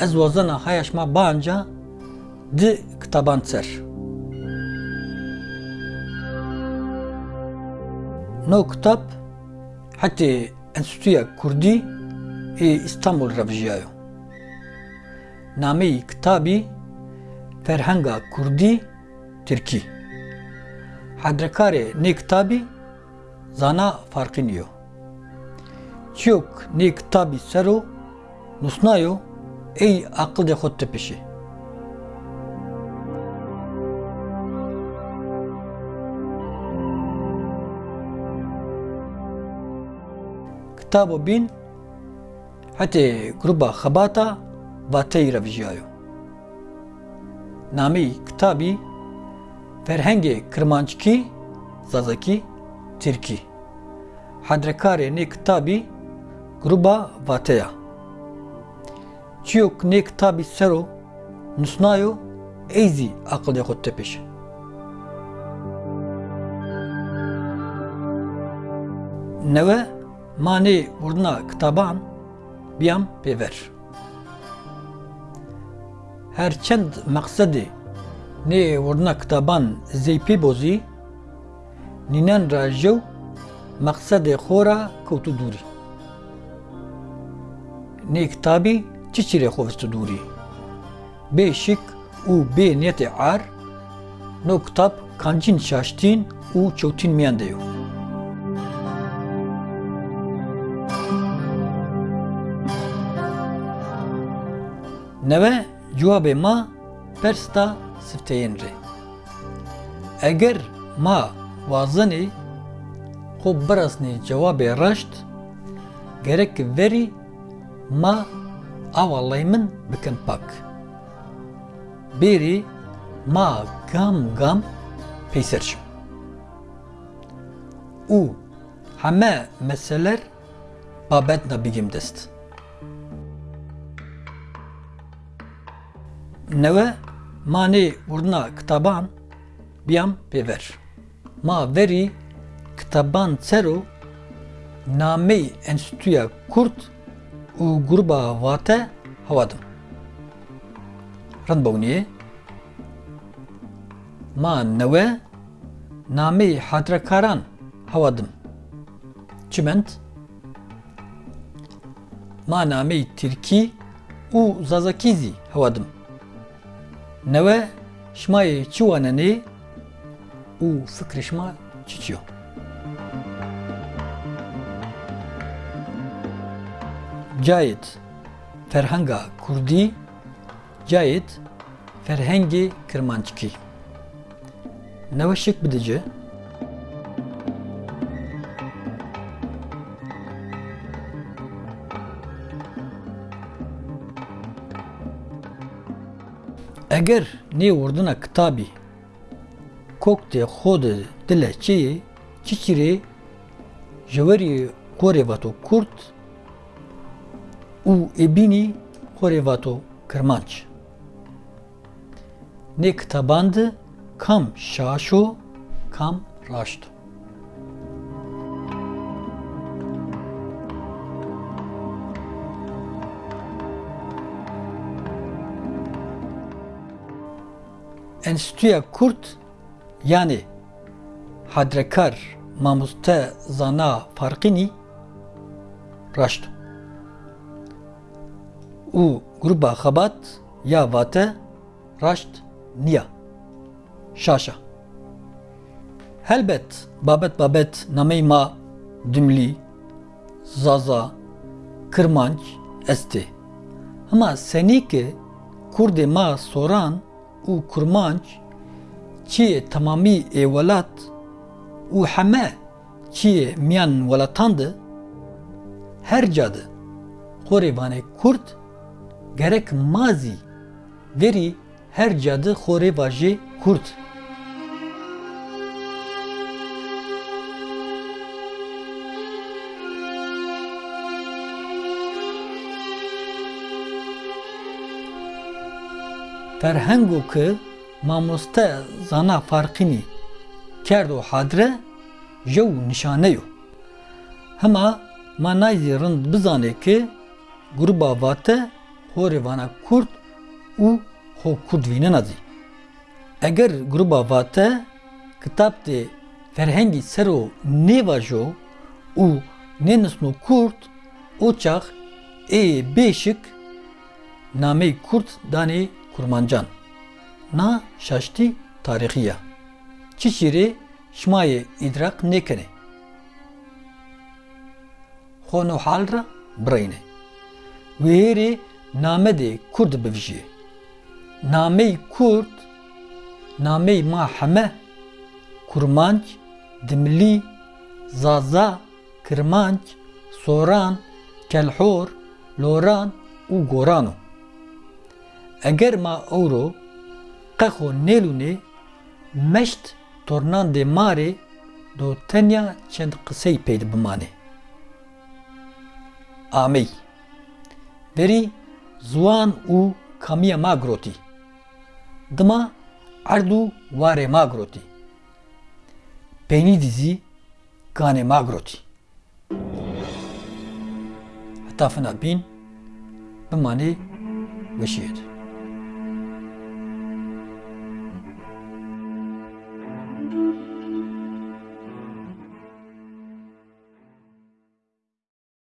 ez wazana hayaş banca di kitaban ser. No kitap hatta Enstitüya Kurdî ê İstanbul revjiyayo. Nameyî kitabî Ferhenga Kurdî Tirkî. Hedrekarê nê kitabî zana farqî niyo. Çiyok nê kitabî sero nusnayo ey aqilê xwe tepişê. Kitabo bin Hete gruba xebata vateyî revjiyayo. Namî kitabî Ferhengê Kirmanckî Zazakî Tirkî. Hedrekarê nê kitabî gruba vateya. Çiyok nê kitabî sero nusnayo ey zî aqilê xwe tepêşe. Newe manê wurdina kitaban biyam pêver. Herçend meqsedê nê wurdina kitaban zêpê bozî, nînen ra jew meqsedê xwe ra kewtû dûrî. Nê kitabî çi çîrê xwe vistî dûrî? Bê şik û bê niyetê ar, no kitap kancîn şaştîn û çewtîn miyan de yo. Neve cevabê ma persta sifteyên rê. Eger ma xwe birasnê cewabê reşt, gerek verî ma ava lay min bikin pak. Bêrî ma gam gam peyserçim. û heme meseler babet nabigim dest. Neve manê wurdina kitaban biyam pêver. Ma verî kitaban sero nameyê Enstitüya Kurd û gruba vate hewadim. Randbewniye ma newe nameyê hadrekaran hewadim. Çiment ma nameyê Tirkî û Zazakî zî hewadim. Neve şmayê çi wanenê û fikrê şima çi çi yo? Cayet Ferhenga Kurdî Cayet Ferhengê Kirmanckî Neve şık bidice Eger nê wurdina kitabî koktê xwe di êbînî qorê veto Kirmanc. Nê kitaban di kam şaşo kam raşt. Enstitüya Kurt yani Hadrekar Mamuste Zana Farkini raşt. Û gruba xebat ya vate raşt niya. Şaşa. Helbet babet babet namey ma dimlî, zaza, kirmanc estê. Hema senîkê Kurdê ma soran û kurmanc çiyê temamî ê welat û heme çiyê miyan welatan de her cadı Xorêvanê Kurd gerek mazî verî her cadı xorêva jê Kurd. Ferhengo ki mamoste zana farqînî kerd û hadre jew nişane yo. Hema manayî rind bizane ki gruba vate horê vana Kurd û xwe Kurd vînena zî. Eger gruba vate kitap tê ferhengî sero nêva jo û nênisno Kurd o çax ê bêşik nameyê Kurd danê Kurmancan. Na şaştî tarixiya. Çi şîrê şimayê îdrak nekene. Xwe hal ra bireyne. Wêrê namedê Kurd bivîjî. Nameyê Kurd nameyê ma heme Kurmanc, Zaza, Kirmanc, Soran, Kelhor, Loran û Goran o. Ma ewro qexo nêlûnê meşt tornan dê marê do tenya çend qisey pê bimane. Amey Berî ziwan û kamiya ma girotî. Dima erd û warê ma girotî. Peynî dizî ganê ma girotî.